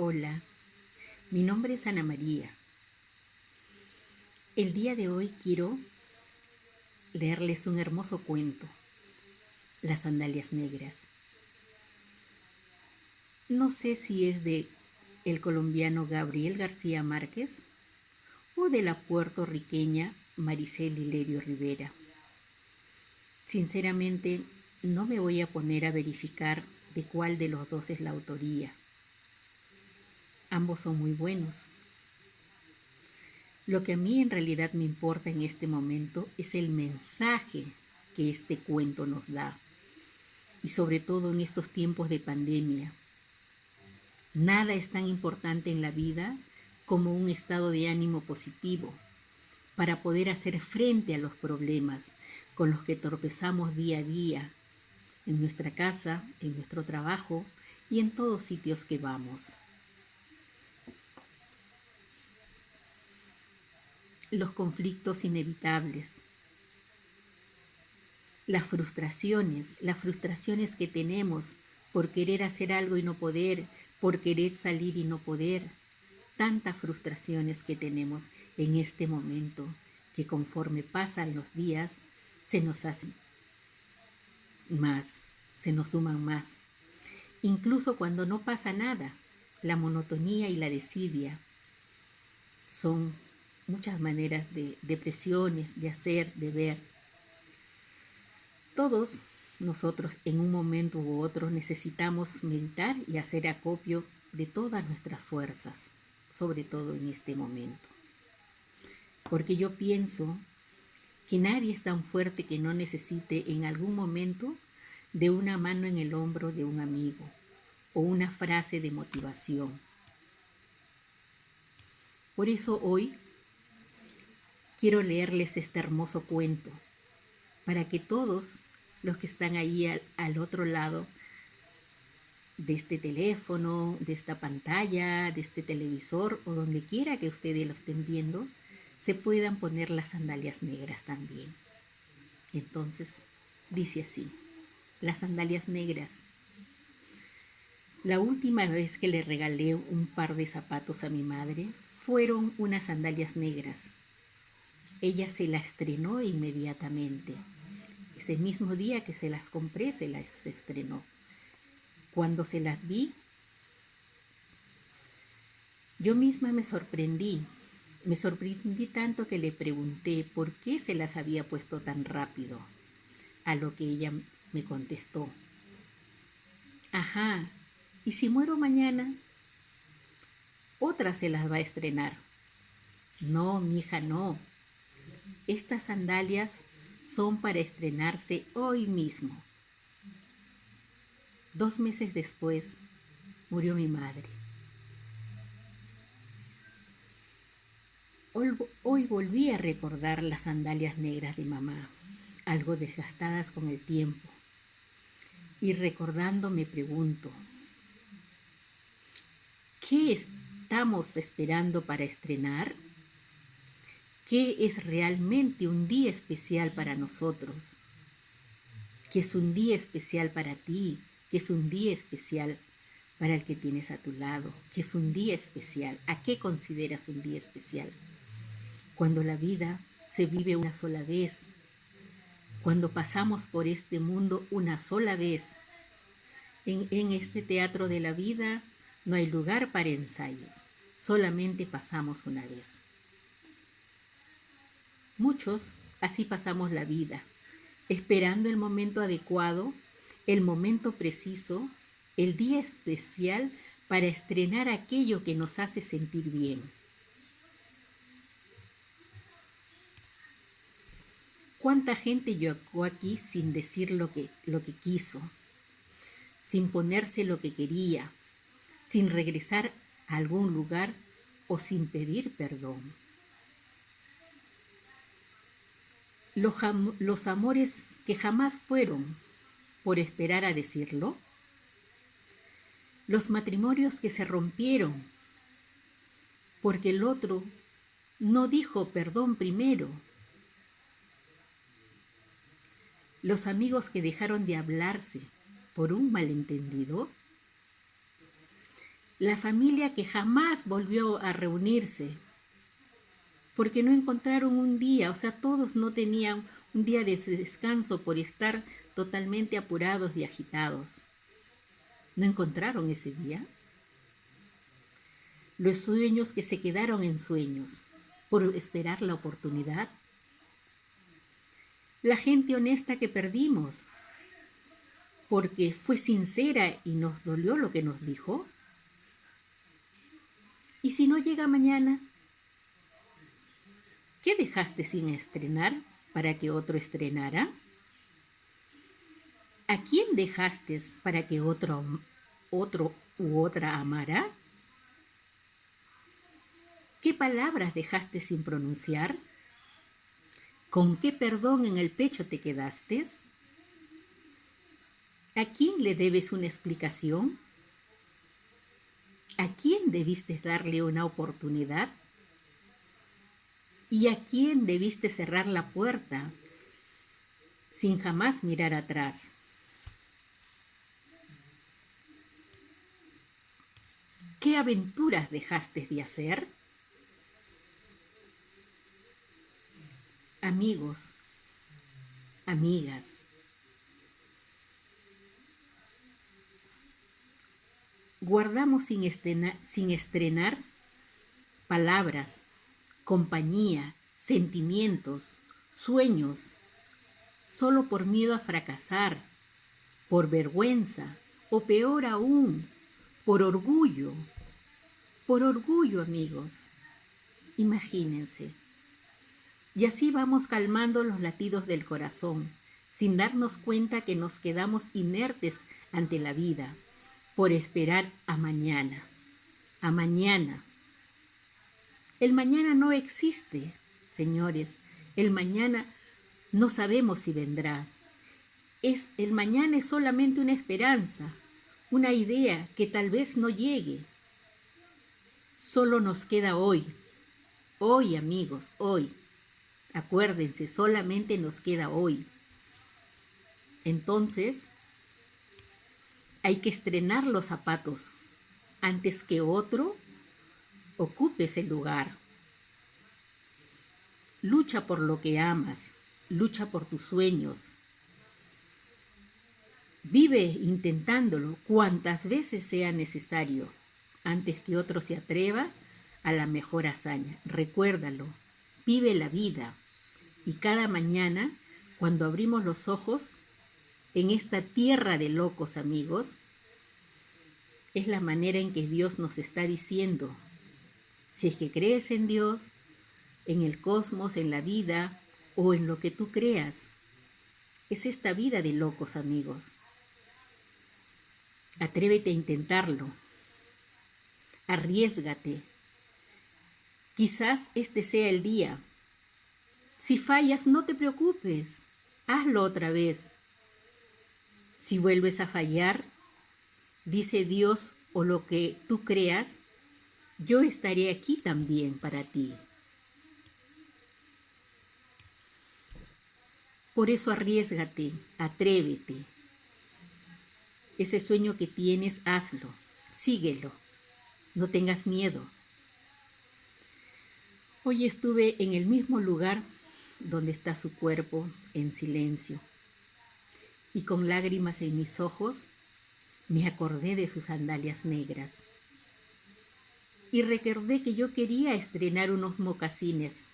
Hola, mi nombre es Ana María. El día de hoy quiero leerles un hermoso cuento, Las sandalias negras. No sé si es de el colombiano Gabriel García Márquez o de la puertorriqueña Maricel Hilerio Rivera. Sinceramente, no me voy a poner a verificar de cuál de los dos es la autoría. Ambos son muy buenos. Lo que a mí en realidad me importa en este momento es el mensaje que este cuento nos da. Y sobre todo en estos tiempos de pandemia. Nada es tan importante en la vida como un estado de ánimo positivo para poder hacer frente a los problemas con los que tropezamos día a día en nuestra casa, en nuestro trabajo y en todos sitios que vamos. Los conflictos inevitables, las frustraciones, las frustraciones que tenemos por querer hacer algo y no poder, por querer salir y no poder, tantas frustraciones que tenemos en este momento que conforme pasan los días se nos hacen más, se nos suman más. Incluso cuando no pasa nada, la monotonía y la desidia son muchas maneras de depresiones, de hacer, de ver. Todos nosotros en un momento u otro necesitamos meditar y hacer acopio de todas nuestras fuerzas, sobre todo en este momento. Porque yo pienso que nadie es tan fuerte que no necesite en algún momento de una mano en el hombro de un amigo o una frase de motivación. Por eso hoy quiero leerles este hermoso cuento, para que todos los que están ahí al, otro lado de este teléfono, de esta pantalla, de este televisor o donde quiera que ustedes lo estén viendo, se puedan poner las sandalias negras también. Entonces, dice así las sandalias negras. La última vez que le regalé un par de zapatos a mi madre fueron unas sandalias negras. Ella se las estrenó inmediatamente. Ese mismo día que se las compré, se las estrenó. Cuando se las vi, yo misma me sorprendí. Me sorprendí tanto que le pregunté por qué se las había puesto tan rápido. A lo que ella me contestó. Ajá, ¿y si muero mañana? Otra se las va a estrenar. No, mi hija, no. Estas sandalias son para estrenarse hoy mismo. Dos meses después murió mi madre. Hoy volví a recordar las sandalias negras de mamá, algo desgastadas con el tiempo y recordando me pregunto, ¿qué estamos esperando para estrenar? ¿Qué es realmente un día especial para nosotros? ¿Qué es un día especial para ti? ¿Qué es un día especial para el que tienes a tu lado? ¿Qué es un día especial? ¿A qué consideras un día especial? Cuando la vida se vive una sola vez, cuando pasamos por este mundo una sola vez. En, este teatro de la vida no hay lugar para ensayos, solamente pasamos una vez. Muchos así pasamos la vida, esperando el momento adecuado, el momento preciso, el día especial para estrenar aquello que nos hace sentir bien. ¿Cuánta gente llegó aquí sin decir lo que, lo que quiso, sin ponerse lo que quería, sin regresar a algún lugar o sin pedir perdón? Los, los amores que jamás fueron por esperar a decirlo, los matrimonios que se rompieron porque el otro no dijo perdón primero los amigos que dejaron de hablarse por un malentendido, la familia que jamás volvió a reunirse, porque no encontraron un día, o sea, todos no tenían un día de descanso por estar totalmente apurados y agitados. ¿No encontraron ese día? Los sueños que se quedaron en sueños por esperar la oportunidad. La gente honesta que perdimos porque fue sincera y nos dolió lo que nos dijo. ¿Y si no llega mañana? ¿Qué dejaste sin estrenar para que otro estrenara? ¿A quién dejaste para que otro, otro u otra amara? ¿Qué palabras dejaste sin pronunciar? ¿Con qué perdón en el pecho te quedaste? ¿A quién le debes una explicación? ¿A quién debiste darle una oportunidad? ¿Y a quién debiste cerrar la puerta sin jamás mirar atrás? ¿Qué aventuras dejaste de hacer? Amigos, amigas, guardamos sin estrenar, sin estrenar palabras, compañía, sentimientos, sueños, solo por miedo a fracasar, por vergüenza o peor aún, por orgullo, por orgullo amigos. Imagínense. Y así vamos calmando los latidos del corazón, sin darnos cuenta que nos quedamos inertes ante la vida por esperar a mañana, a mañana. El mañana no existe, señores. El mañana no sabemos si vendrá. Es el mañana es solamente una esperanza, una idea que tal vez no llegue. Solo nos queda hoy. Hoy, amigos, hoy. Acuérdense, solamente nos queda hoy. Entonces, hay que estrenar los zapatos antes que otro ocupe ese lugar. Lucha por lo que amas, lucha por tus sueños. Vive intentándolo cuantas veces sea necesario antes que otro se atreva a la mejor hazaña. Recuérdalo, vive la vida y cada mañana, cuando abrimos los ojos, en esta tierra de locos amigos, es la manera en que Dios nos está diciendo, si es que crees en Dios, en el cosmos, en la vida o en lo que tú creas, es esta vida de locos amigos. Atrévete a intentarlo. Arriesgate. Quizás este sea el día. Si fallas, no te preocupes. Hazlo otra vez. Si vuelves a fallar, dice Dios o lo que tú creas, yo estaré aquí también para ti. Por eso arriesgate, atrévete. Ese sueño que tienes, hazlo, síguelo, no tengas miedo. Hoy estuve en el mismo lugar donde está su cuerpo en silencio y con lágrimas en mis ojos me acordé de sus sandalias negras. Y recordé que yo quería estrenar unos mocasines,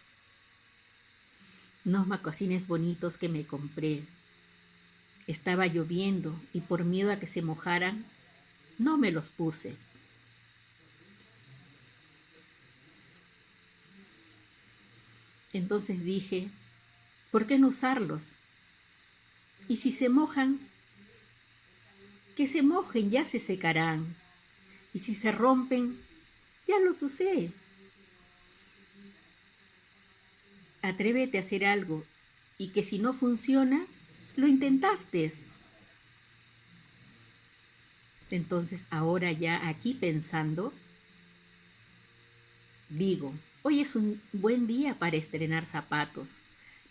unos mocasines bonitos que me compré. Estaba lloviendo y por miedo a que se mojaran, no me los puse. Entonces dije, ¿por qué no usarlos? Y si se mojan, que se mojen, ya se secarán. Y si se rompen, ya los usé. Atrévete a hacer algo y que si no funciona, lo intentaste. Entonces ahora ya aquí pensando, digo, hoy es un buen día para estrenar zapatos,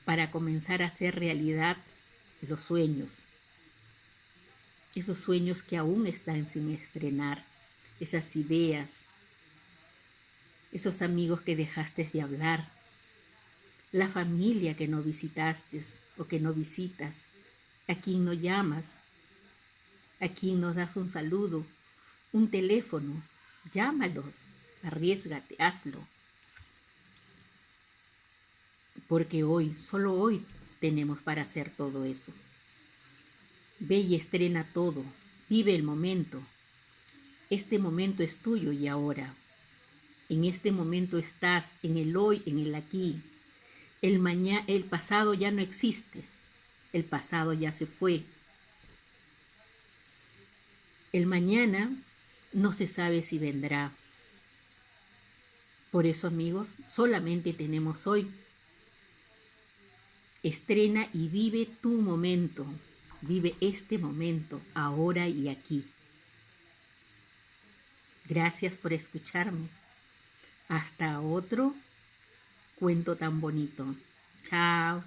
para comenzar a hacer realidad los sueños, esos sueños que aún están sin estrenar, esas ideas, esos amigos que dejaste de hablar, la familia que no visitaste o que no visitas, a quien no llamas, a quien nos das un saludo, un teléfono, llámalos, arriesgate, hazlo. Porque hoy, solo hoy, tenemos para hacer todo eso. Ve y estrena todo, vive el momento. Este momento es tuyo y ahora. En este momento estás, en el hoy, en el aquí. El, mañana, el pasado ya no existe. El pasado ya se fue. El mañana no se sabe si vendrá. Por eso, amigos, solamente tenemos hoy. Estrena y vive tu momento. Vive este momento, ahora y aquí. Gracias por escucharme. Hasta otro cuento tan bonito. Chao.